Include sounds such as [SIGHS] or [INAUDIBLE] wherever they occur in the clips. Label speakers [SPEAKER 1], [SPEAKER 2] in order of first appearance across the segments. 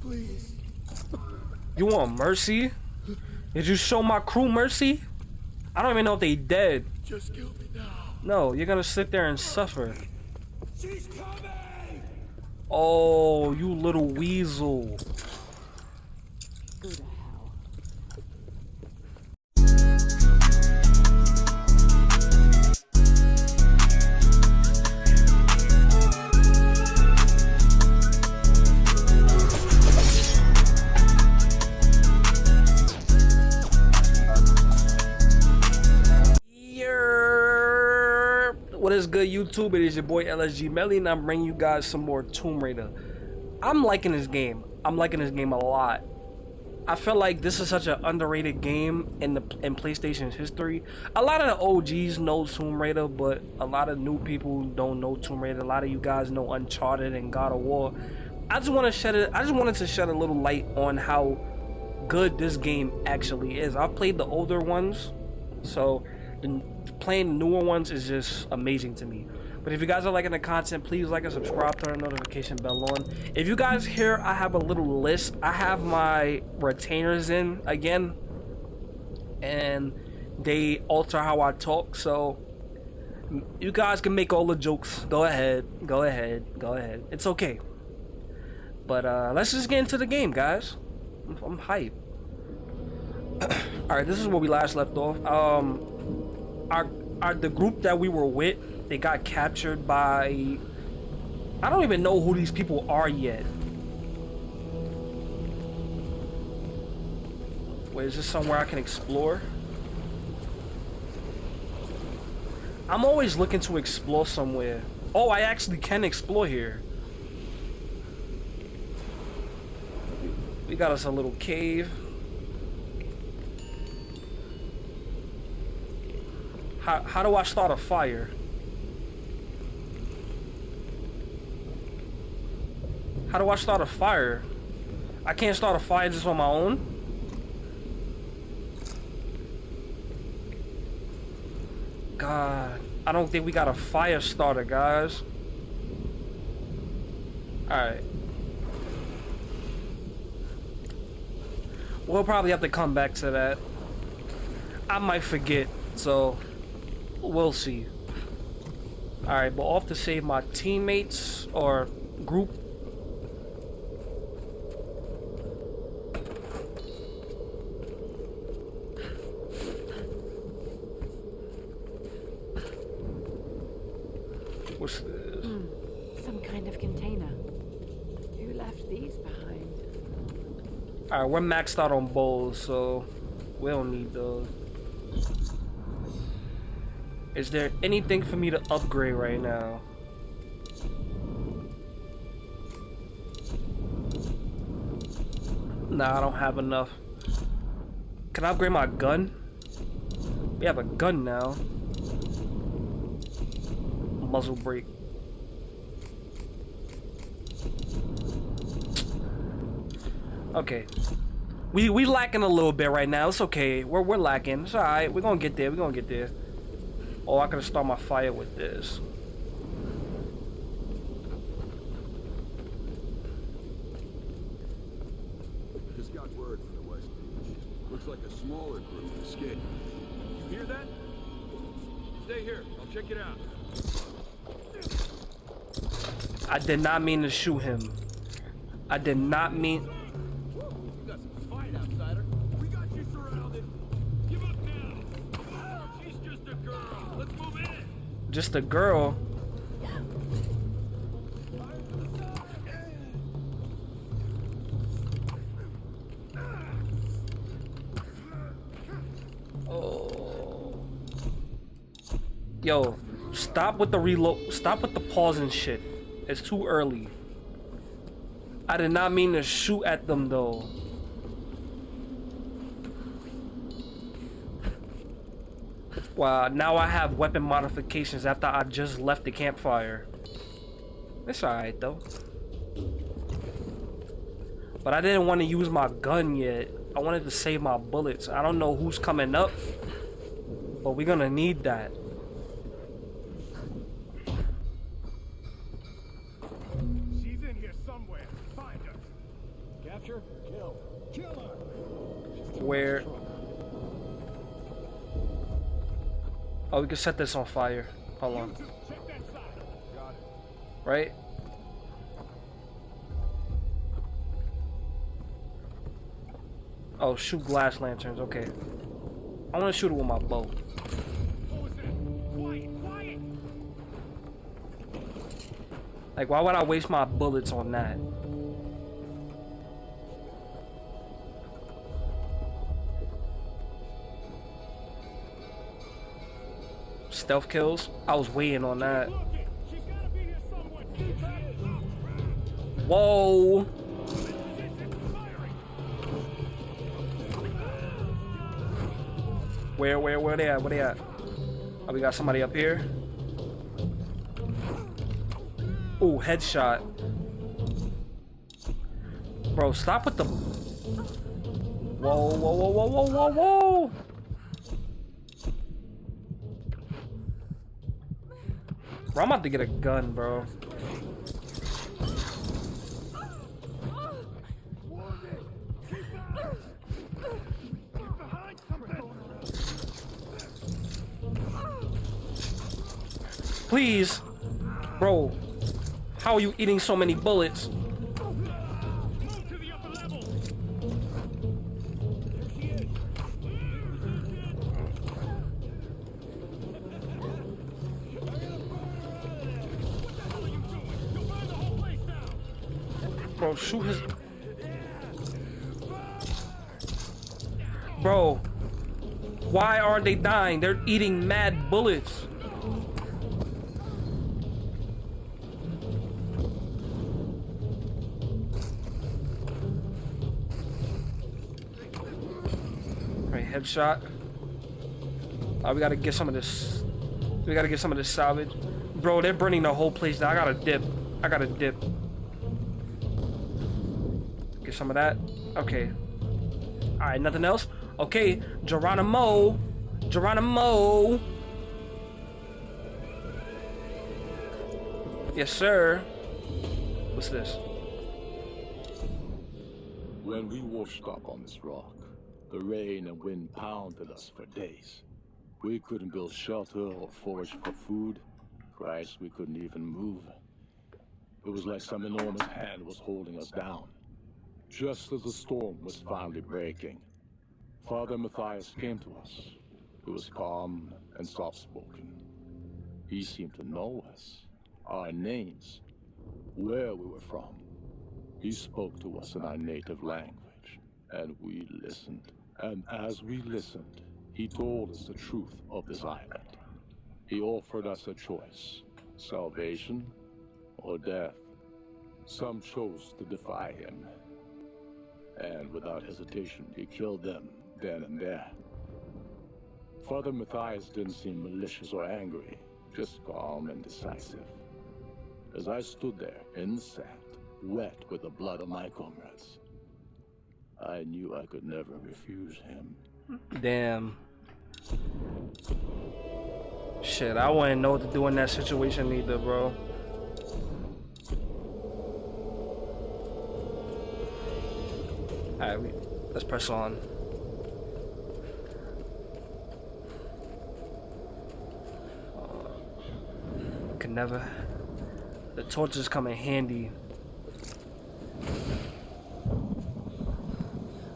[SPEAKER 1] Please.
[SPEAKER 2] You want mercy? Did you show my crew mercy? I don't even know if they dead.
[SPEAKER 1] Just kill me now.
[SPEAKER 2] No, you're gonna sit there and suffer.
[SPEAKER 1] She's coming!
[SPEAKER 2] Oh, you little weasel. YouTube? It is your boy LSG Melly, and I'm bringing you guys some more Tomb Raider. I'm liking this game. I'm liking this game a lot. I feel like this is such an underrated game in the in PlayStation's history. A lot of the OGs know Tomb Raider, but a lot of new people don't know Tomb Raider. A lot of you guys know Uncharted and God of War. I just want to shed it. I just wanted to shed a little light on how good this game actually is. I've played the older ones, so the, playing the newer ones is just amazing to me. But if you guys are liking the content, please like and subscribe, turn the notification bell on. If you guys hear I have a little list, I have my retainers in again, and they alter how I talk. So you guys can make all the jokes. Go ahead, go ahead, go ahead. It's okay. But uh, let's just get into the game, guys. I'm, I'm hyped. [COUGHS] all right, this is where we last left off. Um, our our the group that we were with they got captured by I don't even know who these people are yet. Wait, is this somewhere I can explore? I'm always looking to explore somewhere. Oh, I actually can explore here. We got us a little cave. How, how do I start a fire? How do I start a fire? I can't start a fire just on my own? God, I don't think we got a fire starter, guys. Alright. We'll probably have to come back to that. I might forget, so we'll see. Alright, but off to save my teammates or group What's this?
[SPEAKER 3] Hmm. Some kind of container. Who left these behind?
[SPEAKER 2] Alright, we're maxed out on bowls, so we don't need those. Is there anything for me to upgrade right now? Nah, I don't have enough. Can I upgrade my gun? We have a gun now. Muzzle brake. Okay. We we lacking a little bit right now. It's okay. We're we're lacking. It's alright. We're gonna get there. We're gonna get there. Oh, I could start my fire with this.
[SPEAKER 4] Just got word from the West Beach. Looks like a smaller group escaped.
[SPEAKER 5] You hear that? Stay here. I'll check it out.
[SPEAKER 2] I did not mean to shoot him. I did not mean.
[SPEAKER 5] Just a girl.
[SPEAKER 2] Oh. Yo, stop with the reload. Stop with the pause and shit. It's too early. I did not mean to shoot at them though. Wow, now I have weapon modifications after I just left the campfire. It's alright though. But I didn't want to use my gun yet. I wanted to save my bullets. I don't know who's coming up. But we're gonna need that.
[SPEAKER 5] She's in here
[SPEAKER 1] somewhere. Find her. Capture? Kill. Kill her.
[SPEAKER 2] Where? Oh, we can set this on fire. Hold on. Right? Oh, shoot glass lanterns. Okay. I want to shoot it with my bow. Like, why would I waste my bullets on that? Stealth kills? I was waiting on that. Whoa! Where, where, where they at? Where they at? Oh, we got somebody up here. Ooh, headshot. Bro, stop with the... Whoa, whoa, whoa, whoa, whoa, whoa, whoa! Bro, I'm about to get a gun, bro. Please. Bro, how are you eating so many bullets? Why aren't they dying? They're eating mad bullets. Right, headshot. Uh, we gotta get some of this. We gotta get some of this salvage. Bro, they're burning the whole place down. I gotta dip. I gotta dip. Get some of that. Okay. Alright, nothing else? Okay, Geronimo. Geronimo. Yes, sir. What's this?
[SPEAKER 6] When we washed up on this rock, the rain and wind pounded us for days. We couldn't build shelter or forage for food. Christ, we couldn't even move. It was like some enormous hand was holding us down. Just as the storm was finally breaking, Father Mathias came to us. He was calm and soft-spoken. He seemed to know us, our names, where we were from. He spoke to us in our native language, and we listened. And as we listened, he told us the truth of this island. He offered us a choice salvation or death. Some chose to defy him, and without hesitation, he killed them then and there. Father Mathias didn't seem malicious or angry, just calm and decisive. As I stood there in the sand, wet with the blood of my comrades, I knew I could never refuse him.
[SPEAKER 2] Damn. Shit, I wouldn't know what to do in that situation either, bro. Alright, let's press on. Never. The torches come in handy.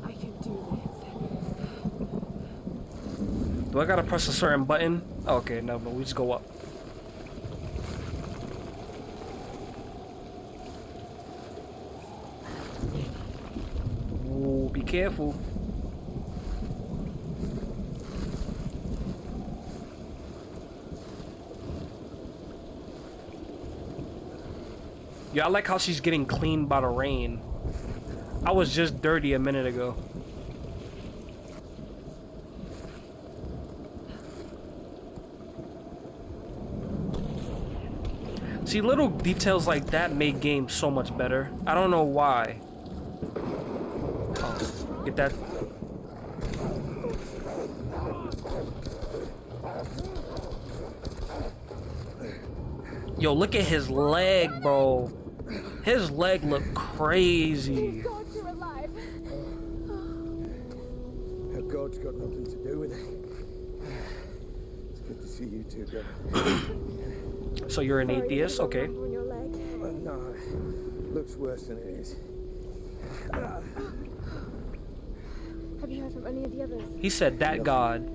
[SPEAKER 3] I can do this.
[SPEAKER 2] Do I gotta press a certain button? Okay, no, but we just go up. Ooh, be careful. Yeah, I like how she's getting cleaned by the rain. I was just dirty a minute ago. See, little details like that make games so much better. I don't know why. Oh, get that. Yo, look at his leg, bro. His leg looked crazy.
[SPEAKER 7] God, you're alive.
[SPEAKER 8] Now, God's got nothing to do with it. It's good to see you two go.
[SPEAKER 2] So you're an
[SPEAKER 7] Sorry,
[SPEAKER 2] atheist,
[SPEAKER 7] you've got a
[SPEAKER 2] okay?
[SPEAKER 7] lump on your leg.
[SPEAKER 8] Uh, no, looks worse than it is.
[SPEAKER 7] Have you heard from any of the others?
[SPEAKER 2] He said that God.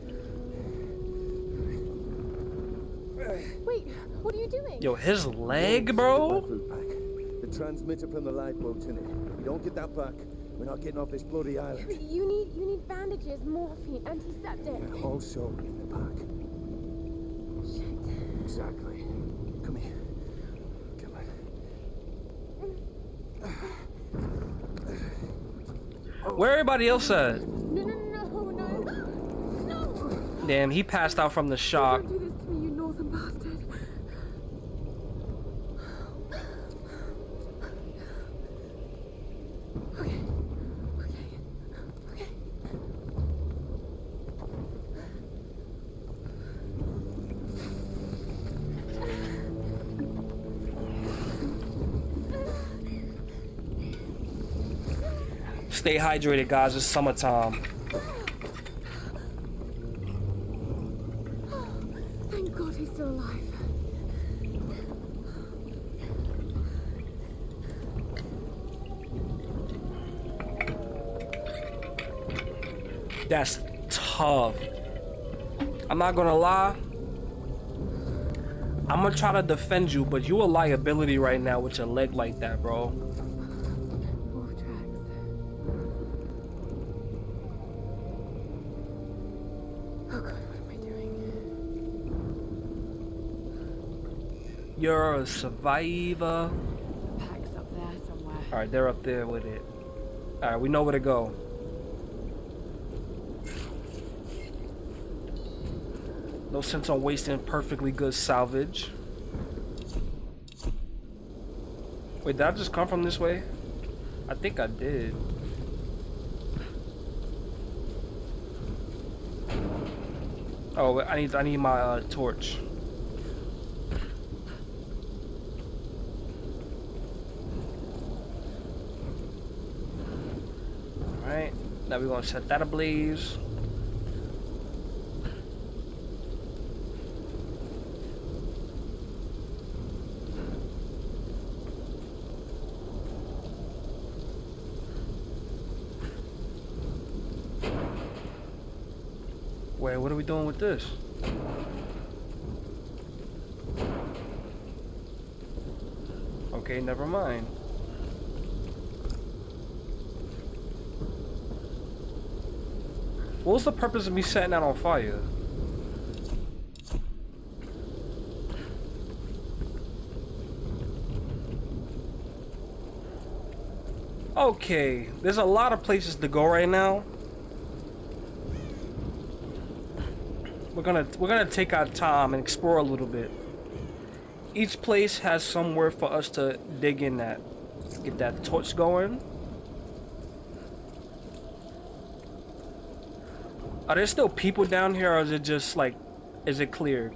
[SPEAKER 7] Wait, what are you doing?
[SPEAKER 2] Yo, his leg, bro.
[SPEAKER 8] Battle pack. The transmitter from the lifeboat's in it. If we don't get that back, we're not getting off this bloody island.
[SPEAKER 7] You need you need bandages, morphine, antiseptic.
[SPEAKER 8] Also in the pack.
[SPEAKER 7] Shit.
[SPEAKER 8] Exactly. Come here. Come on.
[SPEAKER 2] Where everybody else at?
[SPEAKER 7] No, no, no, no, no. [GASPS] No.
[SPEAKER 2] Damn, he passed out from the shock. Hydrated, guys. It's summertime.
[SPEAKER 7] Thank God he's still alive.
[SPEAKER 2] That's tough. I'm not gonna lie. I'm gonna try to defend you, but you a liability right now with your leg like that, bro. You're a survivor.
[SPEAKER 3] Pack's up there somewhere.
[SPEAKER 2] All right, they're up there with it. All right, we know where to go. No sense on wasting perfectly good salvage. Wait, did I just come from this way? I think I did. Oh, I need I need my uh, torch. Alright, now we're gonna set that ablaze. Wait, what are we doing with this? Okay, never mind. What was the purpose of me setting that on fire? Okay, there's a lot of places to go right now. We're gonna we're gonna take our time and explore a little bit. Each place has somewhere for us to dig in at. Get that torch going. Are there still people down here or is it just like is it clear?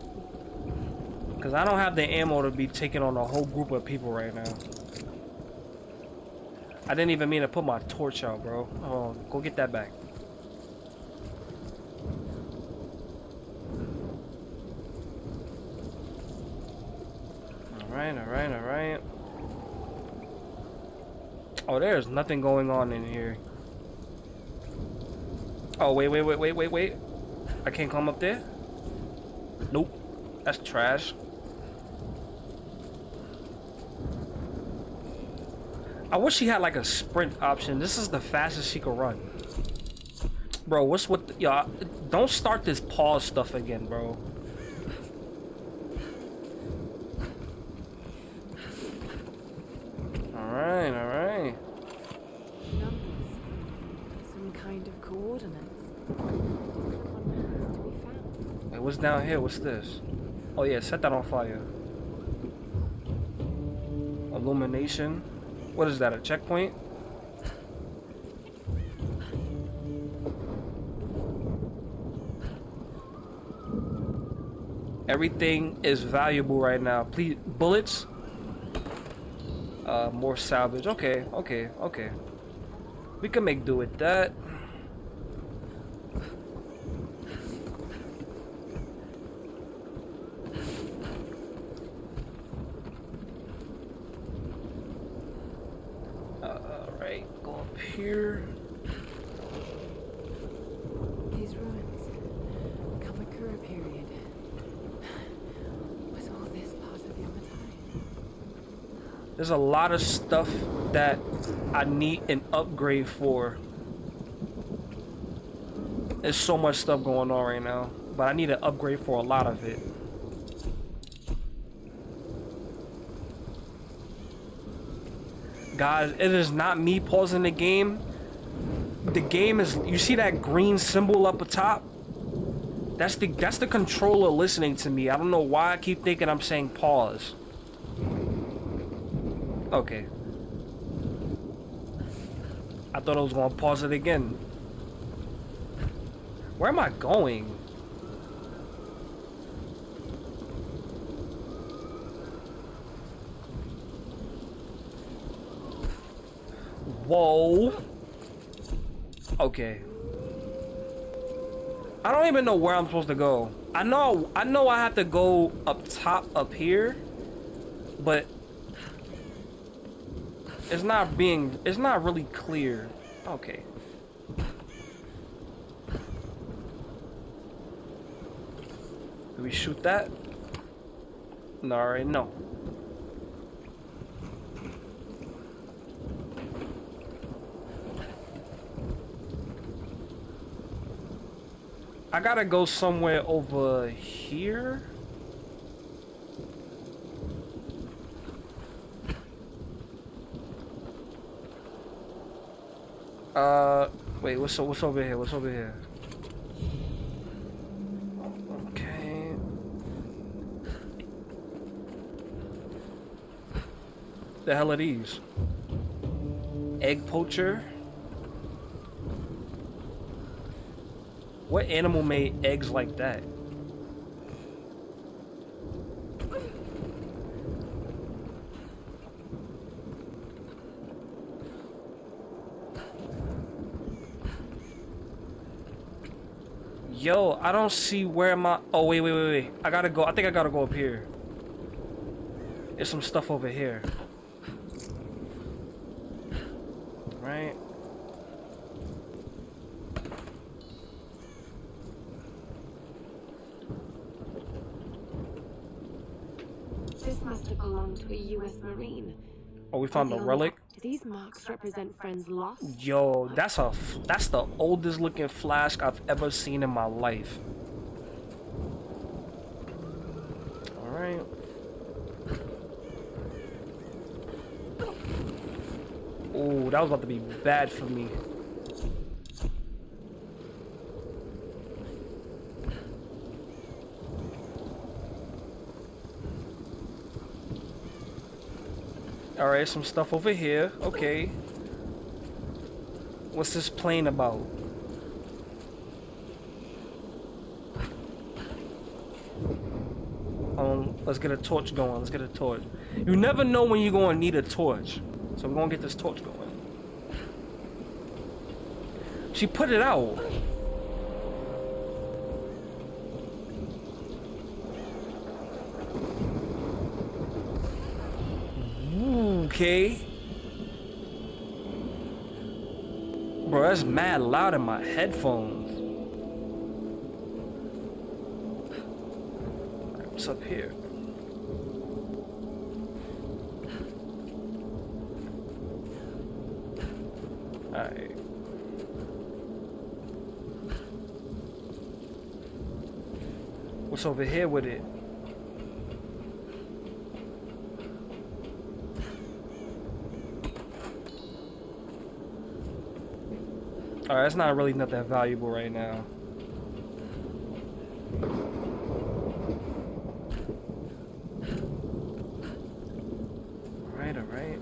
[SPEAKER 2] Cause I don't have the ammo to be taking on a whole group of people right now. I didn't even mean to put my torch out, bro. Oh, go get that back. Alright, alright, alright. Oh, there's nothing going on in here. Oh, wait, wait, wait, wait, wait, wait. I can't come up there? Nope. That's trash. I wish she had like a sprint option. This is the fastest she could run. Bro, what's with y'all? Don't start this pause stuff again, bro. Alright, alright.
[SPEAKER 3] Numbers. Some kind of coordinates. Someone has to be found.
[SPEAKER 2] Wait, what's down here? What's this? Oh yeah, set that on fire. Illumination. What is that? A checkpoint? Everything is valuable right now. Please, bullets. Uh, more salvage. Okay, okay, okay. We can make do with that. Uh, Alright, go up here.
[SPEAKER 3] These ruins. Kamakura period. Was all this part of Yamatai?
[SPEAKER 2] There's a lot of stuff that I need an upgrade for. There's so much stuff going on right now, but I need an upgrade for a lot of it. Guys, it is not me pausing the game. The game is you see that green symbol up atop? That's the that's the controller listening to me. I don't know why I keep thinking I'm saying pause. Okay. I thought I was gonna pause it again. Where am I going? Whoa. Okay. I don't even know where I'm supposed to go. I know I know I have to go up top up here, but it's not being it's not really clear. Okay. Do we shoot that? No, alright, no. I gotta go somewhere over here. Uh, wait, what's what's over here? What's over here? Okay. The hell are these? Egg poacher. What animal made eggs like that? Yo, I don't see where my. Oh wait, wait, wait, wait. I gotta go. I think I gotta go up here. There's some stuff over here. Right.
[SPEAKER 3] This must have belonged to a U.S. Marine.
[SPEAKER 2] Oh, we found a
[SPEAKER 3] Although,
[SPEAKER 2] relic.
[SPEAKER 3] Represent friends lost?
[SPEAKER 2] Yo, that's a that's the oldest looking flask I've ever seen in my life. All right. Oh, that was about to be bad for me. All right, some stuff over here. Okay. What's this plane about? Um, let's get a torch going. Let's get a torch. You never know when you're gonna need a torch. So we're gonna get this torch going. She put it out. Okay. Bro, that's mad loud in my headphones. What's up here? Alright. What's over here with it? Alright, that's not really not that valuable right now. Alright, alright.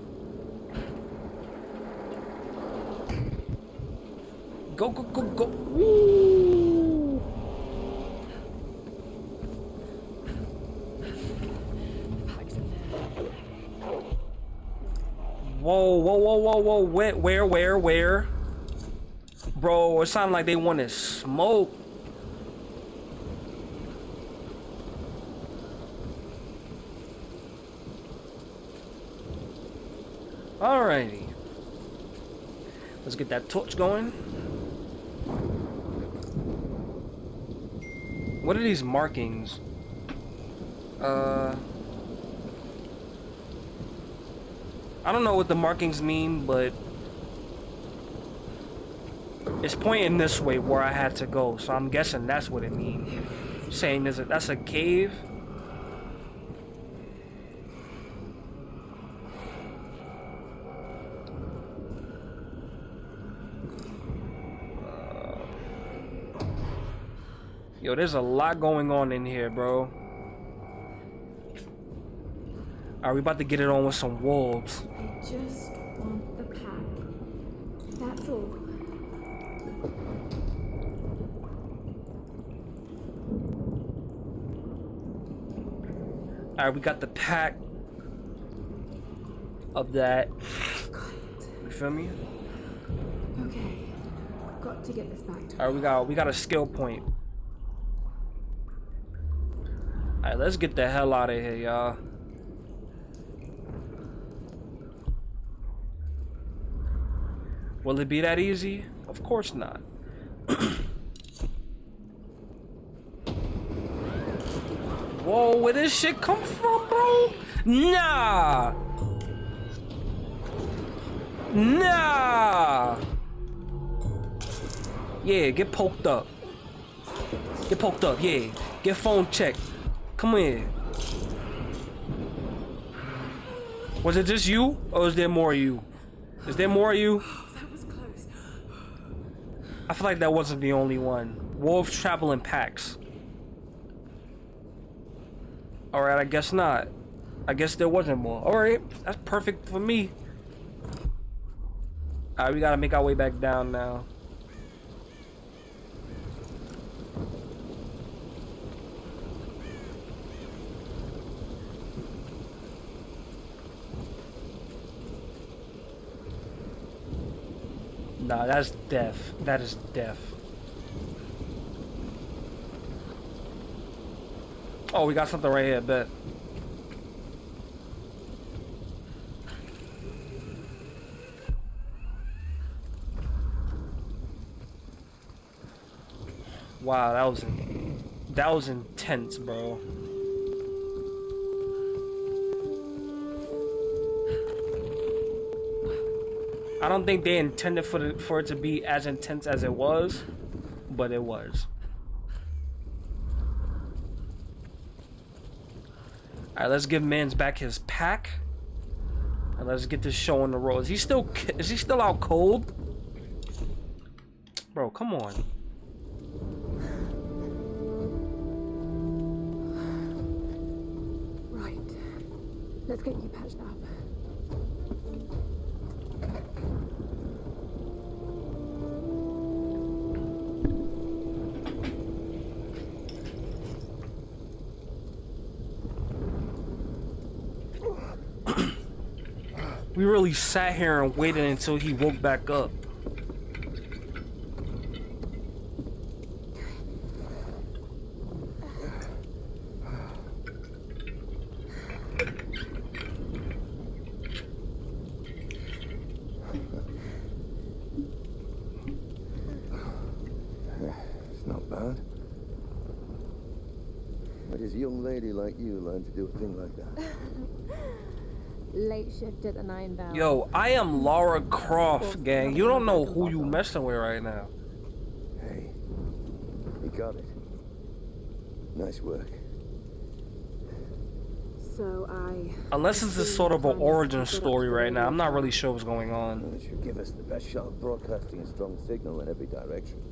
[SPEAKER 2] Go, go, go, go. Woo!
[SPEAKER 3] Pipes in there.
[SPEAKER 2] whoa, whoa, where, where, where, where? Bro, it sounded like they wanted smoke. Alrighty. Let's get that torch going. What are these markings? Uh... I don't know what the markings mean, but it's pointing this way where I had to go, so I'm guessing that's what it means. Saying is a, that's a cave. Yo, there's a lot going on in here, bro. Are we about to get it on with some wolves?
[SPEAKER 7] I just want the pack. That's all.
[SPEAKER 2] Alright, we got the pack of that. You feel me?
[SPEAKER 7] Okay. Got to get this back
[SPEAKER 2] Alright, we got we got a skill point. Alright, let's get the hell out of here, y'all. Will it be that easy? Of course not. Whoa, where this shit come from, bro? Nah! Nah! Yeah, get poked up. Get poked up, yeah. Get phone checked. Come here. Was it just you? Or is there more of you? Is there more of you?
[SPEAKER 3] That was close.
[SPEAKER 2] I feel like that wasn't the only one. Wolves travel in packs. Alright, I guess not. I guess there wasn't more. Alright, that's perfect for me. Alright, we gotta make our way back down now. Nah, that's death. That is death. Oh, we got something right here, bet. Wow, that was that was intense, bro. I don't think they intended for the, for it to be as intense as it was, but it was. All right, let's give Mans back his pack, and let's get this show on the road. Is he still is he still out cold, bro? Come on.
[SPEAKER 7] Right. Let's get you patched up.
[SPEAKER 2] We really sat here and waited until he woke back up.
[SPEAKER 8] It's not bad. Where does a young lady like you learn to do a thing like that? [LAUGHS]
[SPEAKER 7] Late shift at the Nine Bell.
[SPEAKER 2] Yo, I am Lara Croft, gang. You don't know who you messing with right now.
[SPEAKER 8] Hey, you got it. Nice work.
[SPEAKER 7] So I.
[SPEAKER 2] Unless it's a sort of an origin story right now, I'm not really sure what's going on.
[SPEAKER 8] Well, it should give us the best shot of broadcasting a strong signal in every direction.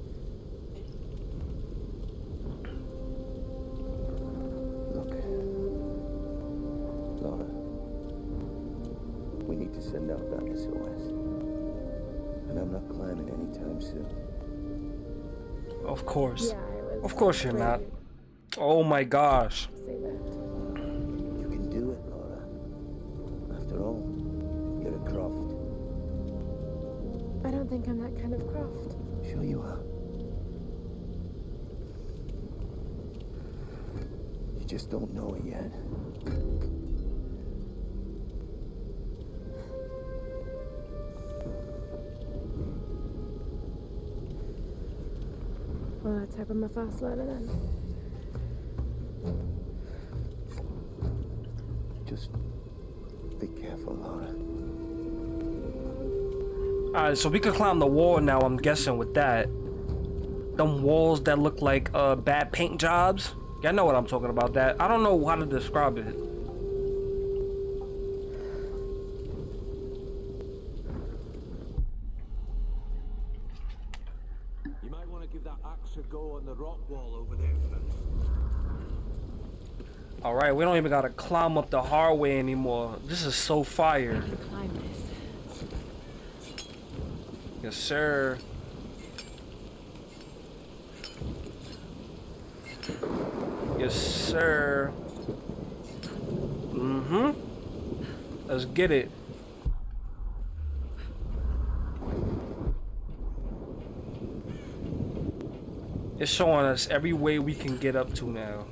[SPEAKER 2] Of course.
[SPEAKER 7] Yeah, I was.
[SPEAKER 2] Of course you're not. Oh my gosh.
[SPEAKER 7] to Say that.
[SPEAKER 8] You can do it, Lara. After all, you're a Croft.
[SPEAKER 7] I don't think I'm that kind of croft.
[SPEAKER 8] Sure you are. You just don't know it yet.
[SPEAKER 7] Well, let's hope I'm fast learner then.
[SPEAKER 8] Just be careful, Lara.
[SPEAKER 2] Alright, so we could climb the wall now, I'm guessing, with that. Them walls that look like uh, bad paint jobs. Y'all know what I'm talking about, that. I don't know how to describe it.
[SPEAKER 5] Give that axe a go on the rock wall over there first.
[SPEAKER 2] Alright, we don't even gotta climb up the hard way anymore. This is so fire.
[SPEAKER 3] Climb this.
[SPEAKER 2] Yes, sir. Yes, sir. Mm-hmm. Let's get it. It's showing us every way we can get up to now.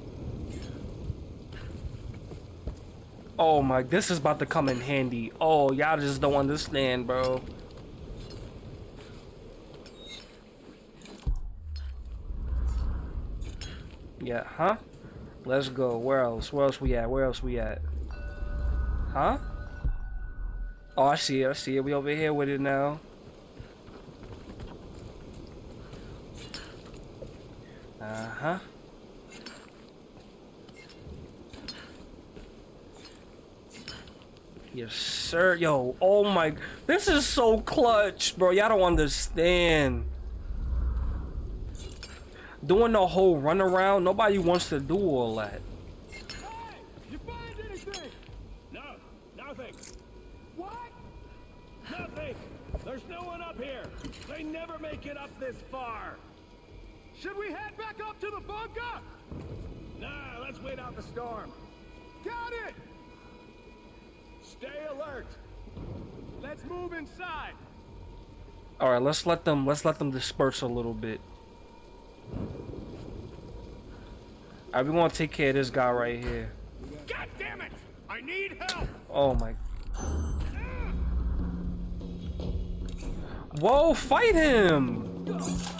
[SPEAKER 2] Oh my, this is about to come in handy. Oh, y'all just don't understand, bro. Yeah, huh? Let's go. Where else? Where else we at? Where else we at? Huh? Oh, I see it. I see it. We over here with it now. Uh-huh. Yes, sir. Yo, oh my. This is so clutch, bro. Y'all don't understand. Doing the whole runaround, nobody wants to do all that.
[SPEAKER 1] Hey! You find anything? No, nothing. What? Nothing. There's no one up here. They never make it up this far. Should we head back up to the bunker? Nah, let's wait out the storm. Got it! Stay alert. Let's move inside.
[SPEAKER 2] All right, let's let them let's let them disperse a little bit. All right, we want to take care of this guy right here.
[SPEAKER 1] God damn it! I need help!
[SPEAKER 2] Oh my. Whoa, fight him!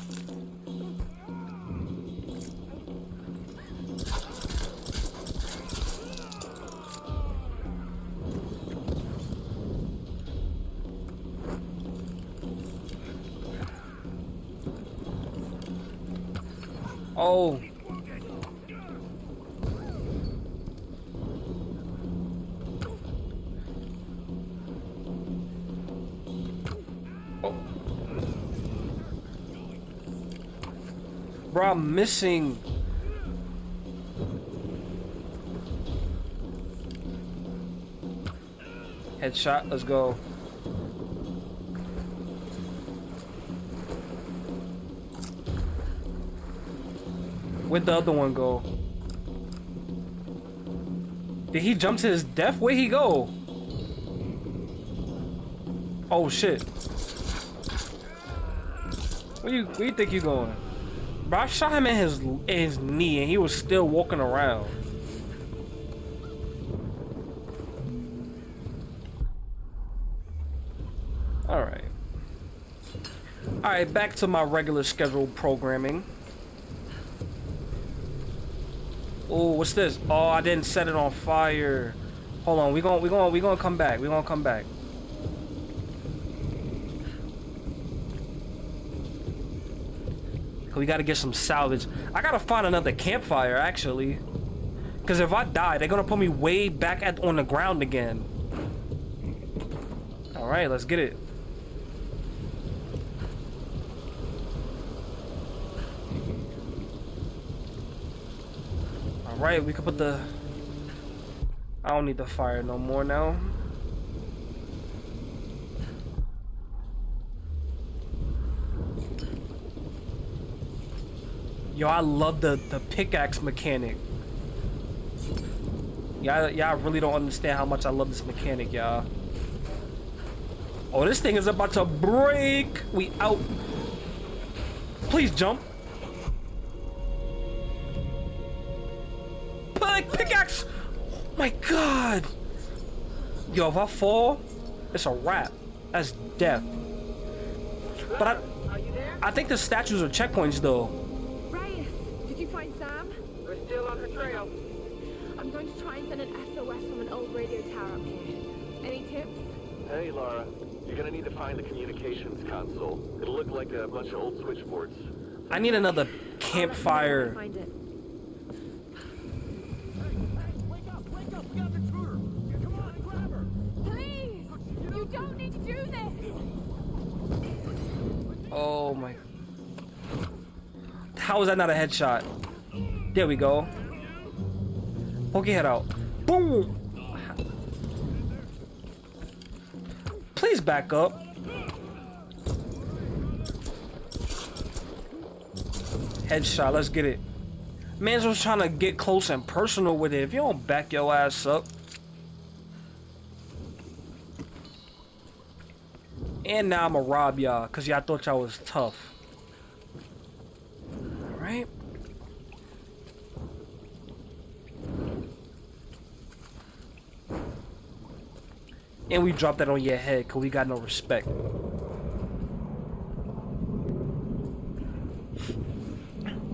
[SPEAKER 2] Missing. Headshot, let's go. Where'd the other one go? Did he jump to his death? Where'd he go? Oh shit. Where you where you think you going? Bro, I shot him in his in his knee and he was still walking around. Alright. Alright, back to my regular scheduled programming. Oh, what's this? Oh, I didn't set it on fire. Hold on, we gonna we gonna we going to come back. We to come back. We got to get some salvage. I got to find another campfire actually. Cuz if I die, they're to put me way back at on the ground again. All right, let's get it. Alright, we can put the... I don't need the fire no more now. Yo, I love the, the pickaxe mechanic. Y'all, y'all really don't understand how much I love this mechanic, y'all. Oh, this thing is about to break. We out. Please jump. Like pickaxe. Oh my god. Yo, if I fall, it's a wrap. That's death. But I, I think the statues are checkpoints though.
[SPEAKER 7] Radio tower up here. Any tips?
[SPEAKER 9] Hey, Lara. You're gonna need to find the communications console. It'll look like a bunch of old switchboards.
[SPEAKER 2] I need another campfire.
[SPEAKER 7] Find it.
[SPEAKER 1] Wake up, wake up, we got the intruder. Come on, grab her.
[SPEAKER 7] Please! You don't need to do this!
[SPEAKER 2] Oh my. How is that not a headshot? There we go. Poke your head out. Boom! Please back up. Headshot, let's get it. Man's was trying to get close and personal with it. If you don't back your ass up. And now I'ma rob y'all, cause y'all thought y'all was tough. Alright. And we drop that on your head, cause we got no respect.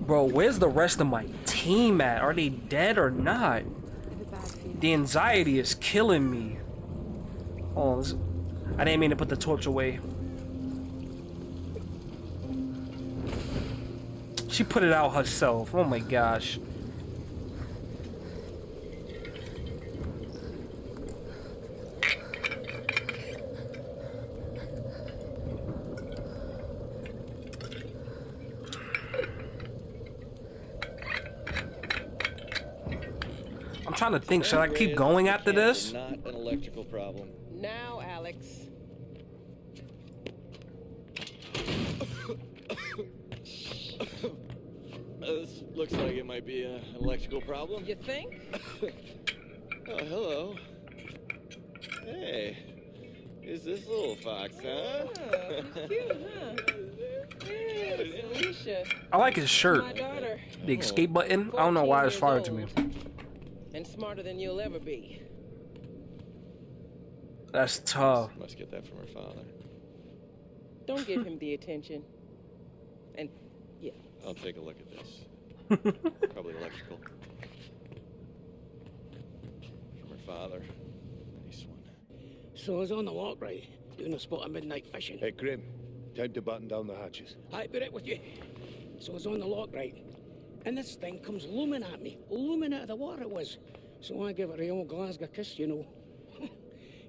[SPEAKER 2] Bro, where's the rest of my team at? Are they dead or not? The anxiety is killing me. Oh, this- I didn't mean to put the torch away. She put it out herself. Oh my gosh. Trying to think. Should I keep going after this?
[SPEAKER 10] Not an electrical problem.
[SPEAKER 11] Now, Alex. [COUGHS]
[SPEAKER 10] This looks like it might be an electrical problem.
[SPEAKER 11] You think? [COUGHS]
[SPEAKER 10] Oh, hello. Hey, is this little fox, huh?
[SPEAKER 11] Oh, cute, huh? [LAUGHS] Yes, Alicia,
[SPEAKER 2] I like his shirt.
[SPEAKER 11] my daughter.
[SPEAKER 2] The escape button. I don't know why it's fired to me.
[SPEAKER 11] And smarter than you'll ever be.
[SPEAKER 2] That's tough.
[SPEAKER 10] Must get that from her father.
[SPEAKER 11] Don't give [LAUGHS] him the attention. And, yeah.
[SPEAKER 10] I'll take a look at this. [LAUGHS] Probably electrical. From her father. Nice one.
[SPEAKER 12] So I was on the lock, right? Doing a spot of midnight fishing.
[SPEAKER 13] Hey, Grim. Time to button down the hatches.
[SPEAKER 12] I put it with you. So I was on the lock, right? And this thing comes looming at me. Looming out of the water it was. So I give it a old Glasgow kiss, you know. [LAUGHS]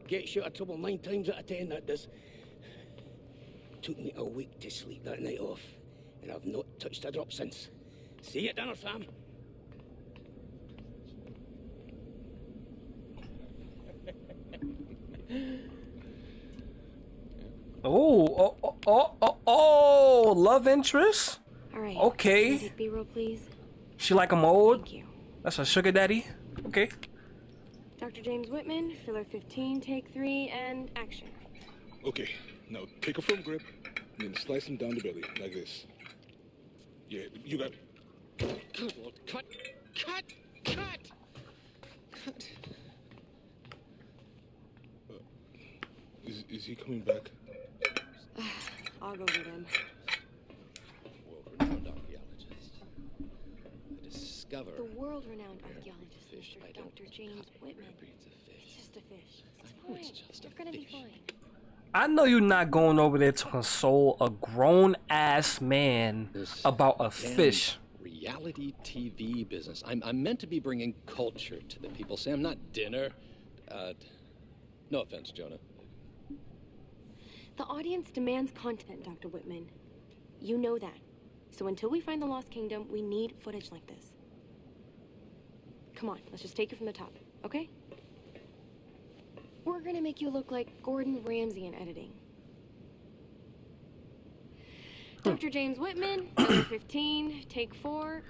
[SPEAKER 12] Gets you out of trouble nine times out of ten, that does. Took me a week to sleep that night off. And I've not touched a drop since. See you at dinner, Sam. [LAUGHS]
[SPEAKER 2] Oh, oh, oh, oh, oh, oh, love interest?
[SPEAKER 14] All right.
[SPEAKER 2] Okay.
[SPEAKER 14] Can I B-roll, please?
[SPEAKER 2] She like him old?
[SPEAKER 14] Thank you.
[SPEAKER 2] That's a sugar daddy? Okay.
[SPEAKER 14] Dr. James Whitman, filler 15, take three, and action.
[SPEAKER 13] Okay, now take a firm grip and then slice him down the belly like this. Yeah, you got.
[SPEAKER 12] Good Lord, cut! Cut! Cut! Cut!
[SPEAKER 13] Uh, is, is he coming back? [SIGHS]
[SPEAKER 14] I'll go get him.
[SPEAKER 10] World-renowned archaeologist. I discover
[SPEAKER 14] The world-renowned archaeologist,
[SPEAKER 10] fish
[SPEAKER 14] Mr.
[SPEAKER 10] I
[SPEAKER 14] Dr. James
[SPEAKER 10] cut
[SPEAKER 14] Whitman.
[SPEAKER 10] rare
[SPEAKER 14] It's just a fish. It's
[SPEAKER 10] know
[SPEAKER 14] fine.
[SPEAKER 10] it's just a
[SPEAKER 14] You're gonna be fine.
[SPEAKER 2] I know you're not going over there to console a grown ass man
[SPEAKER 10] This
[SPEAKER 2] about a fish.
[SPEAKER 10] Reality TV business. I'm, I'm meant to be bringing culture to the people, Sam, not dinner. Uh, no offense, Jonah.
[SPEAKER 14] The audience demands content, Dr. Whitman. You know that. So until we find the Lost Kingdom, we need footage like this. Come on, let's just take it from the top, okay? We're gonna make you look like Gordon Ramsay in editing. Dr. James Whitman, [COUGHS] number 15, take four.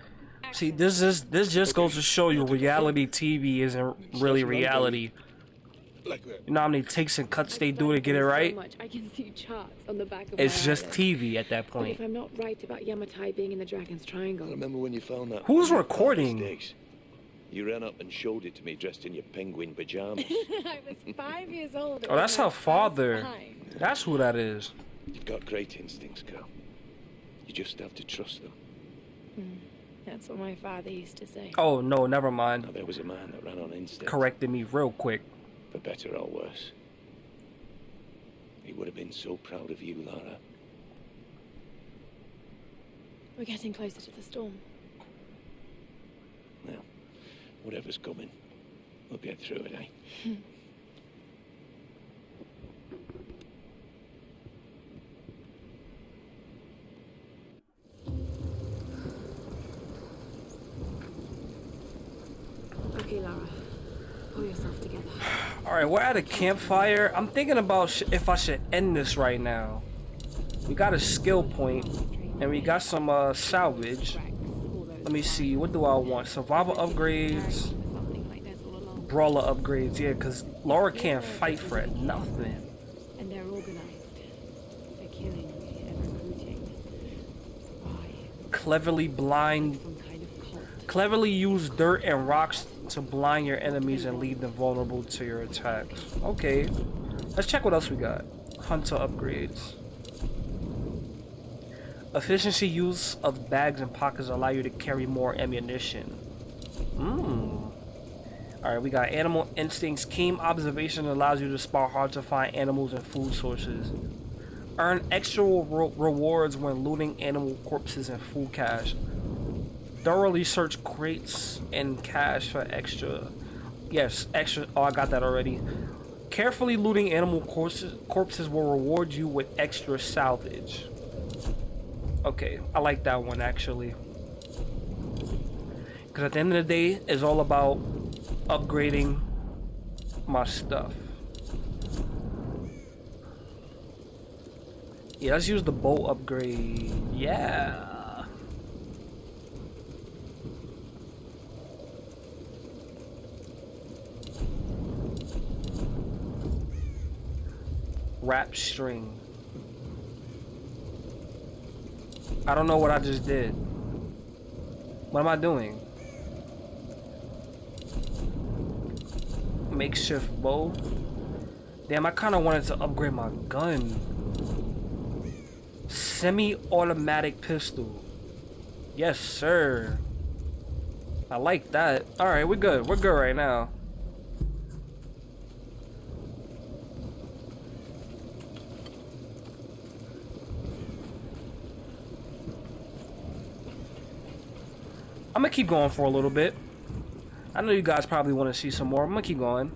[SPEAKER 2] See, this is this just goes to show you reality TV isn't really reality.
[SPEAKER 13] like.
[SPEAKER 2] You know how many takes and cuts they do to get it right?
[SPEAKER 3] So much. I can see charts on the back of
[SPEAKER 2] It's just. TV at that
[SPEAKER 3] But
[SPEAKER 2] point.
[SPEAKER 3] if I'm not right about Yamatai being in the Dragon's Triangle, I
[SPEAKER 8] Remember when you found that?
[SPEAKER 2] Who's
[SPEAKER 8] hundred
[SPEAKER 2] recording?
[SPEAKER 8] Mistakes? You ran up and showed it to me dressed in your penguin pajamas. [LAUGHS]
[SPEAKER 3] I was five years old.
[SPEAKER 2] Oh, that's her father. That's who that is.
[SPEAKER 8] You've got great instincts, girl. You just have to trust them.
[SPEAKER 3] Hmm. That's what my father used to say.
[SPEAKER 2] Oh no, never mind.
[SPEAKER 8] Now, there was a man that ran on instinct.
[SPEAKER 2] Corrected me real quick.
[SPEAKER 8] For better or worse. He would have been so proud of you, Lara.
[SPEAKER 3] We're getting closer to the storm.
[SPEAKER 8] Now, whatever's coming, we'll get through it, eh?
[SPEAKER 3] Okay, Lara. Pull yourself together.
[SPEAKER 2] All right, we're at a campfire. I'm thinking about sh if I should end this right now. We got a skill point, and we got some uh, salvage. Let me see. What do I want? Survival upgrades. Brawler upgrades. Yeah, because Laura can't fight for. Nothing.
[SPEAKER 3] And they're organized. They're killing and recruiting.
[SPEAKER 2] Cleverly blind. Cleverly use dirt and rocks to blind your enemies and leave them vulnerable to your attacks. Okay. Let's check what else we got. Hunter upgrades. Efficiency use of bags and pockets allow you to carry more ammunition. Mmm. Alright, we got animal instincts. Keen observation allows you to spot hard to find animals and food sources. Earn extra re rewards when looting animal corpses and food cache. Thoroughly search crates and cache for extra. Yes, extra. Oh, I got that already. Carefully looting animal corpses, corpses will reward you with extra salvage. Okay, I like that one actually. Because at the end of the day, it's all about upgrading my stuff. Yeah, let's use the bow upgrade. Yeah. Wrap string. I don't know what I just did. What am I doing? Makeshift bow. Damn, I kind of wanted to upgrade my gun. Semi-automatic pistol. Yes, sir. I like that. All right, we're good. We're good right now. I'm gonna keep going for a little bit. I know you guys probably want to see some more. I'm gonna keep going.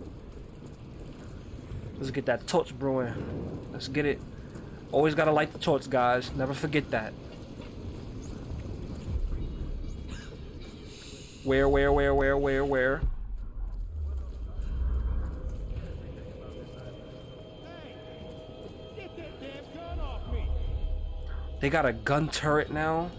[SPEAKER 2] Let's get that torch brewing. Let's get it. Always gotta light the torch, guys. Never forget that. Where, where, where, where, where, where? They got a gun turret now.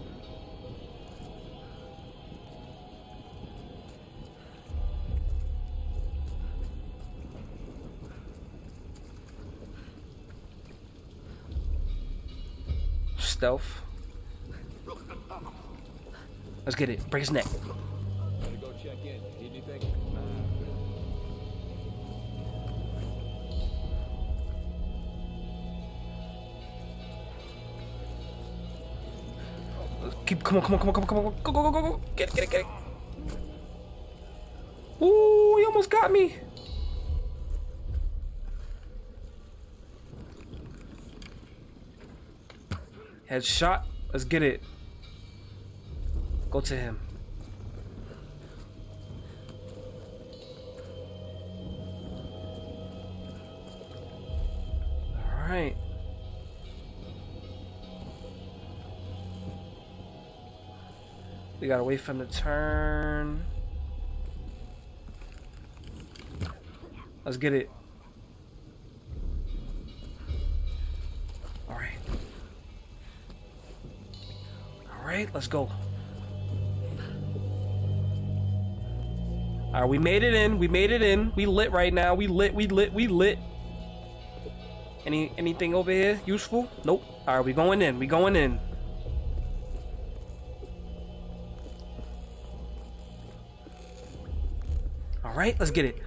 [SPEAKER 2] Stealth. Let's get it. Break his neck. Keep. Come on. Come on. Come on. Come on. Come on. Go. Go. Go. Go. Go. Get it. Get it. Get it. Ooh! He almost got me. Headshot. Let's get it. Go to him. All right. We gotta wait for him to turn. Let's get it. Right, let's go. Alright, we made it in. We made it in. We lit right now. We lit, we lit, we lit. Any anything over here useful? Nope. Alright, we going in. We going in. Alright, let's get it.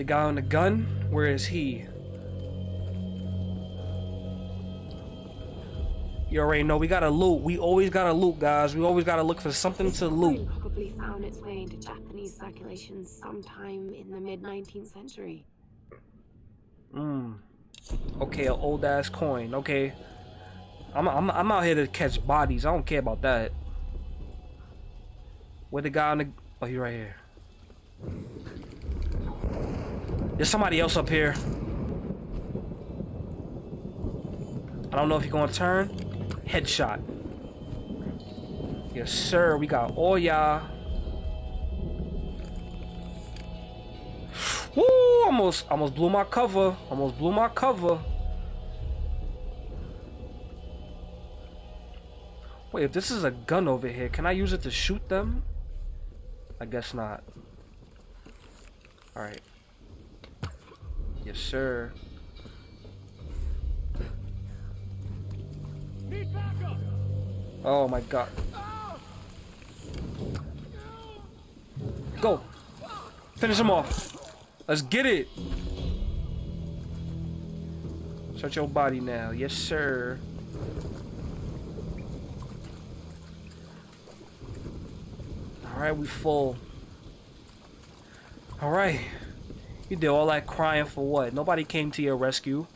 [SPEAKER 2] The guy on the gun, where is he? You already know we gotta loot. We always gotta loot, guys. We always gotta look for something to loot.
[SPEAKER 3] Probably found its way into Japanese circulation sometime in the mid 19th century.
[SPEAKER 2] Hmm. Okay, an old ass coin. Okay. I'm, I'm, I'm out here to catch bodies. I don't care about that. Where the guy on the... Oh, he right here. There's somebody else up here. I don't know if he's gonna turn. Headshot. Yes, sir. We got all y'all. Woo! Almost, almost blew my cover. Almost blew my cover. Wait, if this is a gun over here, can I use it to shoot them? I guess not. Alright. Yes, sir. Oh my god. Go! Finish him off. Let's get it! Search your body now. Yes, sir. Alright, we full. Alright. You did all that crying for what? Nobody came to your rescue.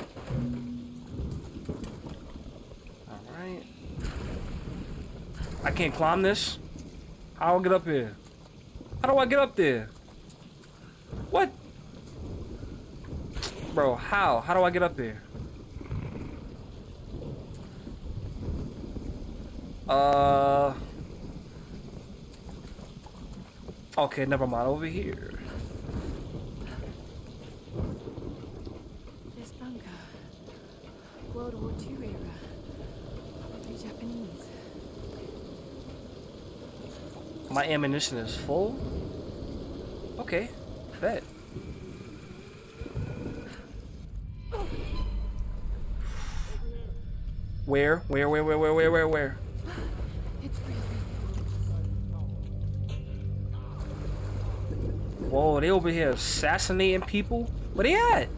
[SPEAKER 2] Alright. I can't climb this? How do I get up here? How do I get up there? What? Bro, how? How do I get up there? Uh... Okay, never mind. Over here.
[SPEAKER 3] This bunker. World War II era. Probably Japanese.
[SPEAKER 2] My ammunition is full? Okay, bet. Where? Where, where, where, where, where, where, where? Whoa, they over here assassinating people? Where they at?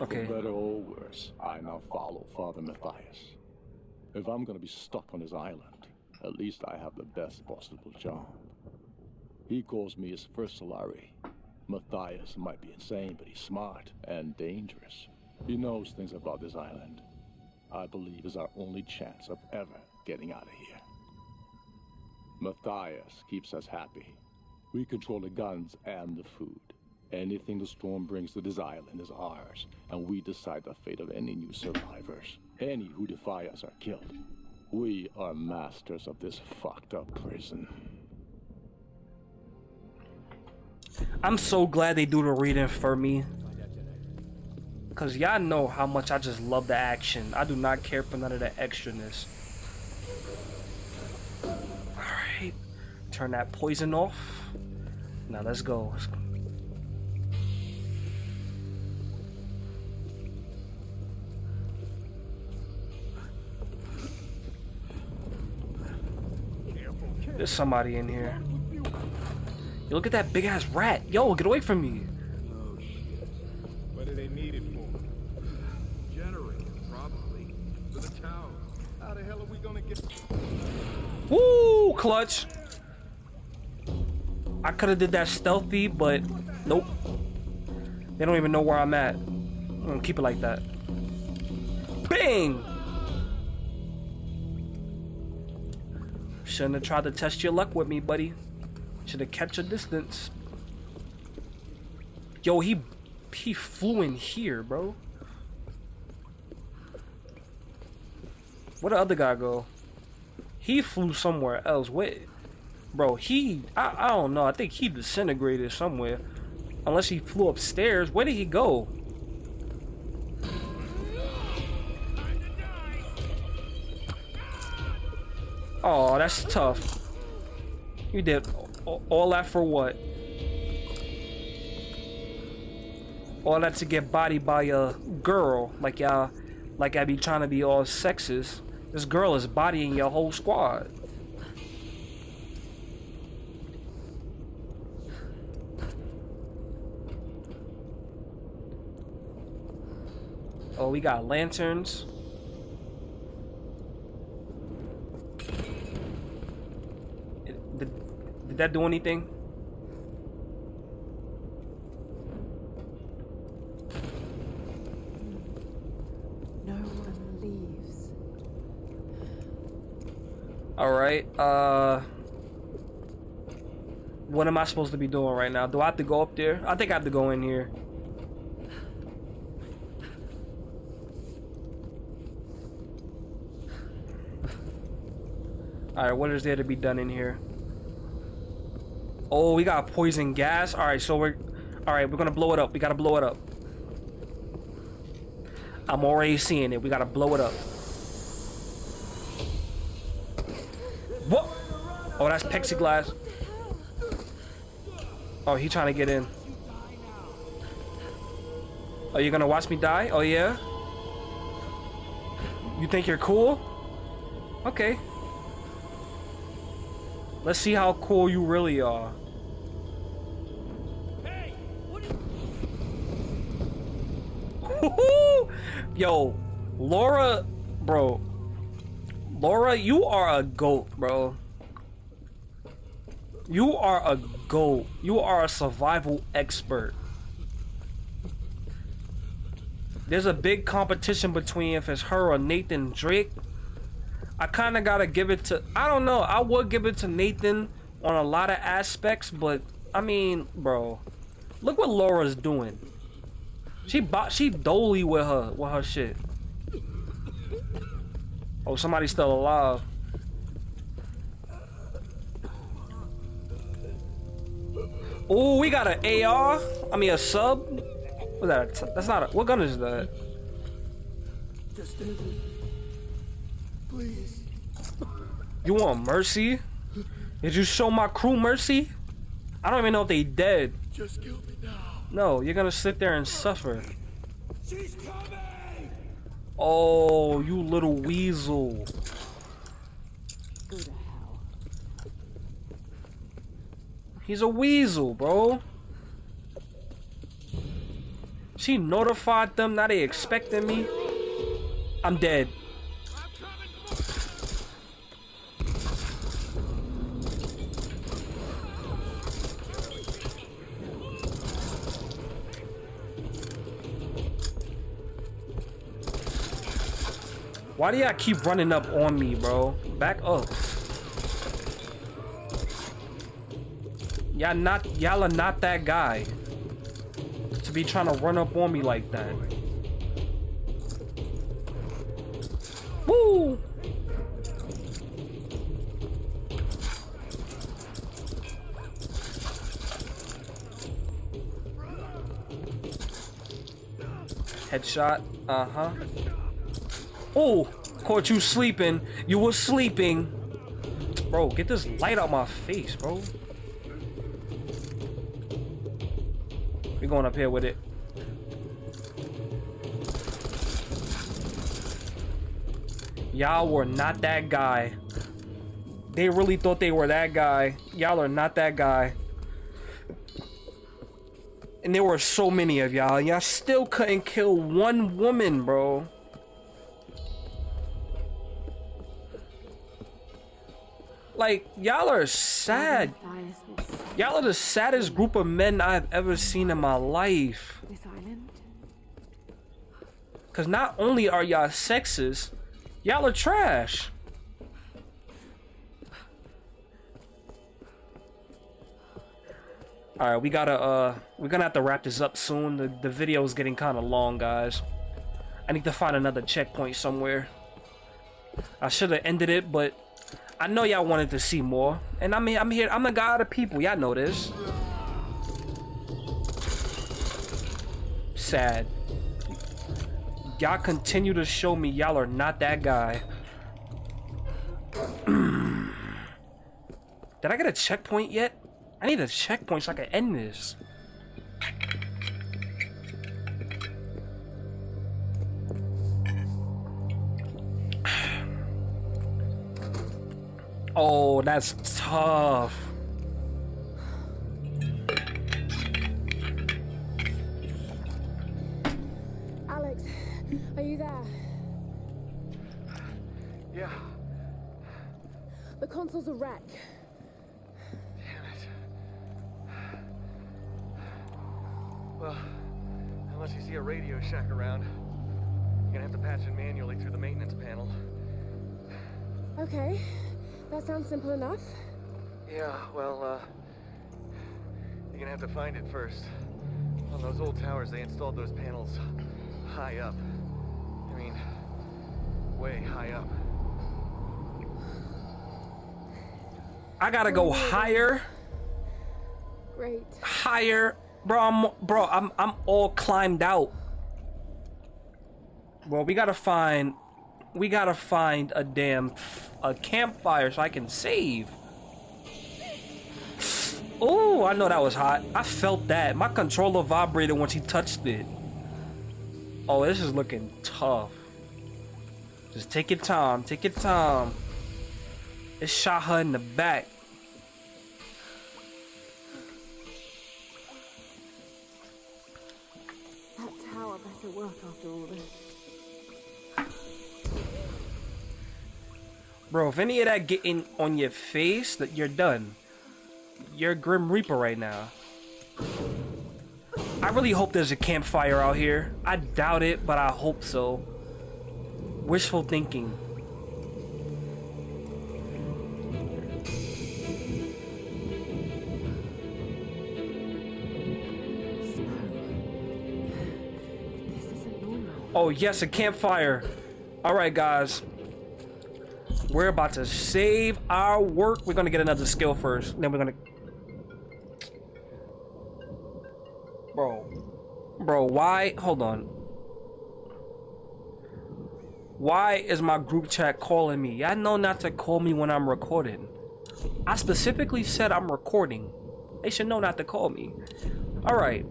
[SPEAKER 2] Okay.
[SPEAKER 6] For better or worse, I now follow Father Mathias. If I'm gonna be stuck on his island, at least I have the best possible job. He calls me his first Solari. Mathias might be insane, but he's smart and dangerous. He knows things about this island. I believe is our only chance of ever getting out of here. Mathias keeps us happy. We control the guns and the food. Anything the storm brings to this island is ours, and we decide the fate of any new survivors. Any who defy us are killed. We are masters of this fucked up prison.
[SPEAKER 2] I'm so glad they do the reading for me. Cause y'all know how much I just love the action. I do not care for none of the extraness. Alright. Turn that poison off. Now let's go. Let's go. There's somebody in here. Yo, look at that big ass rat. Yo, get away from me.
[SPEAKER 13] What do they need it for? Generator, probably. For the tower. How the hell are we gonna get...
[SPEAKER 2] Woo, clutch. I could have did that stealthy, but nope. They don't even know where I'm at. I'm gonna keep it like that. Bang! Shouldn't have tried to test your luck with me, buddy. Should have kept your distance. Yo, he he flew in here, bro. Where the other guy go? He flew somewhere else. Wait. Bro, he, I, I don't know. I think he disintegrated somewhere. Unless he flew upstairs. Where did he go? Oh, that's tough. You did all that for what? All that to get bodied by a girl, like y'all, like I be trying to be all sexist. This girl is bodying your whole squad. Oh, we got lanterns. Did, did that do anything?
[SPEAKER 15] No one leaves.
[SPEAKER 2] All right. Uh, what am I supposed to be doing right now? Do I have to go up there? I think I have to go in here. Alright, what is there to be done in here? Oh, we got poison gas. Alright, so we're... Alright, we're gonna blow it up. We gotta blow it up. I'm already seeing it. We gotta blow it up. What? Oh, that's plexiglass. Oh, he trying to get in. Are you gonna watch me die? Oh, yeah? You think you're cool? Okay. Let's see how cool you really are. Hey, Yo, Laura, bro. Laura, you are a goat, bro. You are a goat. You are a survival expert. There's a big competition between if it's her or Nathan Drake. I kind of gotta give it to. I don't know. I would give it to Nathan on a lot of aspects, but I mean, bro, look what Laura's doing. She bought. She dolly with her with her shit. Oh, somebody's still alive. Oh, we got an AR. I mean, a sub. What's that? That's not a. What gun is that? Please. You want mercy? Did you show my crew mercy? I don't even know if they dead. Just kill. No, you're gonna sit there and suffer. She's coming! Oh, you little weasel. He's a weasel, bro. She notified them, now they expecting me. I'm dead. Why do y'all keep running up on me, bro? Back up. Y'all not y'all are not that guy to be trying to run up on me like that. Woo! Headshot. Uh-huh. Oh, caught you sleeping. You were sleeping. Bro, get this light out my face, bro. We're going up here with it. Y'all were not that guy. They really thought they were that guy. Y'all are not that guy. And there were so many of y'all. Y'all still couldn't kill one woman, bro. Like, y'all are sad. Y'all are the saddest group of men I've ever seen in my life. Cause not only are y'all sexist, y'all are trash. Alright, we gotta, uh, we're gonna have to wrap this up soon. The, the video is getting kind of long, guys. I need to find another checkpoint somewhere. I should have ended it, but I know y'all wanted to see more, and I'm here. I'm here. I'm the guy of people. Y'all know this. Sad. Y'all continue to show me y'all are not that guy. [CLEARS THROAT] Did I get a checkpoint yet? I need a checkpoint so I can end this. Oh, that's tough.
[SPEAKER 7] Alex, are you there?
[SPEAKER 9] Yeah.
[SPEAKER 7] The console's a wreck. Damn it.
[SPEAKER 9] Well, unless you see a Radio Shack around, you're gonna have to patch it manually through the maintenance panel.
[SPEAKER 7] Okay, that sounds simple enough.
[SPEAKER 9] Yeah, well, uh, you're gonna have to find it first. On those old towers, they installed those panels high up. I mean, way high up.
[SPEAKER 2] I gotta go higher,
[SPEAKER 7] Great.
[SPEAKER 2] higher, bro. I'm, bro, I'm, I'm all climbed out. Bro, we gotta find, we gotta find a damn, a campfire so I can save. Oh, I know that was hot. I felt that. My controller vibrated when she touched it. Oh, this is looking tough. Just take your time. Take your time. It shot her in the back.
[SPEAKER 7] That tower better work after all this.
[SPEAKER 2] Bro, if any of that getting on your face, that you're done. You're Grim Reaper right now. I really hope there's a campfire out here. I doubt it, but I hope so. Wishful thinking. Oh, yes, a campfire. All right, guys. We're about to save our work. We're going to get another skill first. Then we're going to... Bro. Bro, why? Hold on. Why is my group chat calling me? Y'all know not to call me when I'm recording. I specifically said I'm recording. They should know not to call me. All right.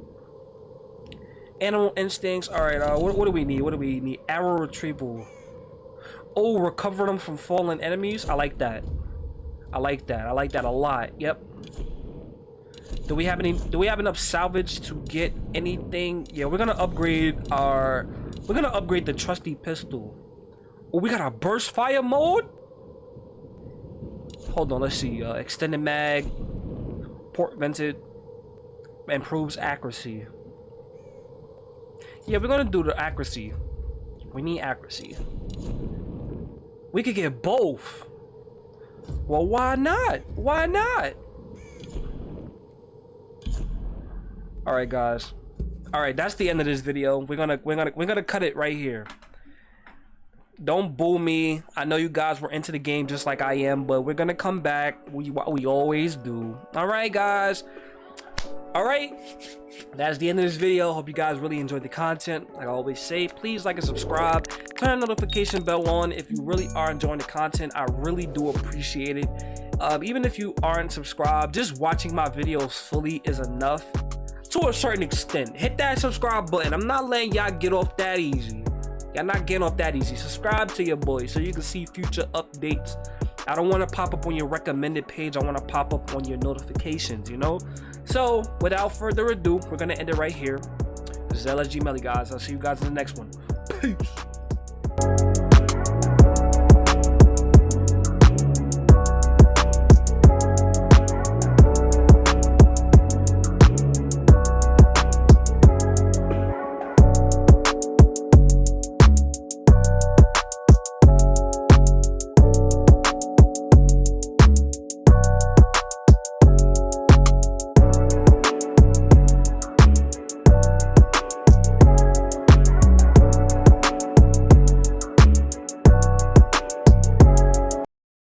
[SPEAKER 2] Animal instincts. All right. Uh, what, what do we need? What do we need? Arrow retrieval. Oh, recover them from fallen enemies. I like that. I like that. I like that a lot. Yep. Do we have any? Do we have enough salvage to get anything? Yeah, we're gonna upgrade our. We're gonna upgrade the trusty pistol. Oh, we got a burst fire mode. Hold on. Let's see. Uh, extended mag. Port vented. Improves accuracy. Yeah, we're gonna do the accuracy. We need accuracy. We could get both. Well, why not? Why not? All right, guys. All right, that's the end of this video. We're gonna we're gonna we're gonna cut it right here. Don't boo me. I know you guys were into the game just like I am, but we're gonna come back. We we always do. All right, guys. All right. That's the end of this video. Hope you guys really enjoyed the content. Like I always say, please like and subscribe. Turn the notification bell on if you really are enjoying the content. I really do appreciate it. Um, even if you aren't subscribed, just watching my videos fully is enough to a certain extent. Hit that subscribe button. I'm not letting y'all get off that easy. Y'all not getting off that easy. Subscribe to your boy so you can see future updates. I don't want to pop up on your recommended page. I want to pop up on your notifications, you know? So, without further ado, we're going to end it right here. This is LSG Melly, guys. I'll see you guys in the next one. Peace.